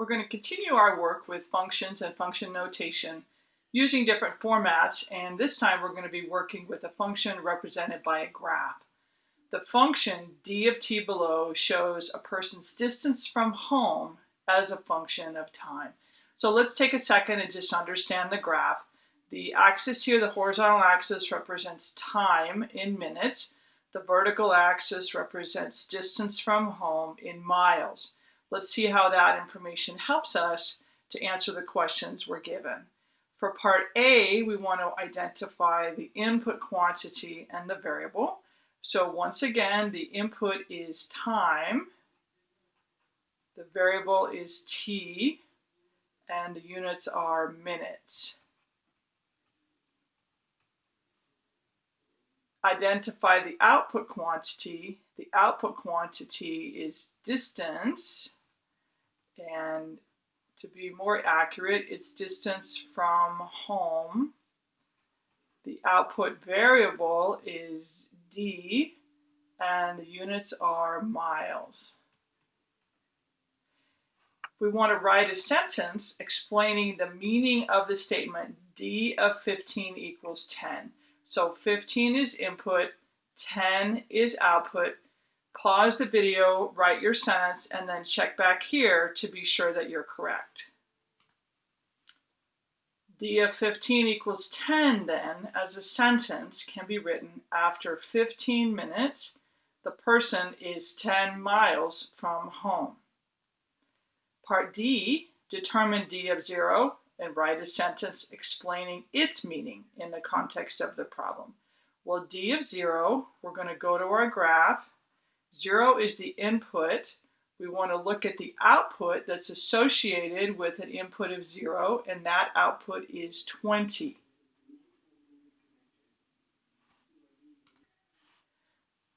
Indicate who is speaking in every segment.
Speaker 1: We're going to continue our work with functions and function notation using different formats, and this time we're going to be working with a function represented by a graph. The function d of t below shows a person's distance from home as a function of time. So let's take a second and just understand the graph. The axis here, the horizontal axis, represents time in minutes. The vertical axis represents distance from home in miles. Let's see how that information helps us to answer the questions we're given. For part A, we want to identify the input quantity and the variable. So once again, the input is time, the variable is t, and the units are minutes. identify the output quantity. The output quantity is distance, and to be more accurate, it's distance from home. The output variable is D, and the units are miles. We want to write a sentence explaining the meaning of the statement D of 15 equals 10. So 15 is input, 10 is output. Pause the video, write your sentence, and then check back here to be sure that you're correct. D of 15 equals 10 then, as a sentence, can be written after 15 minutes, the person is 10 miles from home. Part D, determine D of 0 and write a sentence explaining its meaning in the context of the problem. Well, d of 0, we're going to go to our graph. 0 is the input. We want to look at the output that's associated with an input of 0, and that output is 20.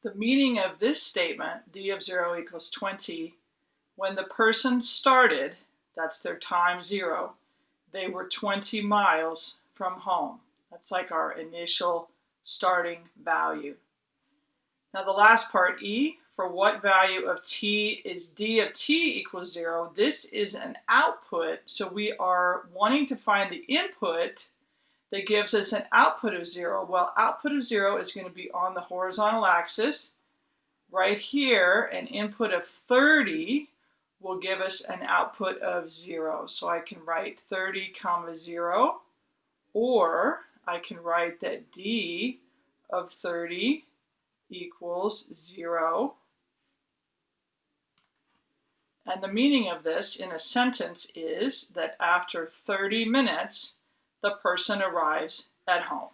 Speaker 1: The meaning of this statement, d of 0 equals 20, when the person started, that's their time 0, they were 20 miles from home. That's like our initial starting value. Now the last part, E, for what value of t is d of t equals 0, this is an output, so we are wanting to find the input that gives us an output of 0. Well, output of 0 is going to be on the horizontal axis. Right here, an input of 30 will give us an output of 0. So I can write 30 comma 0 or I can write that d of 30 equals 0. And the meaning of this in a sentence is that after 30 minutes, the person arrives at home.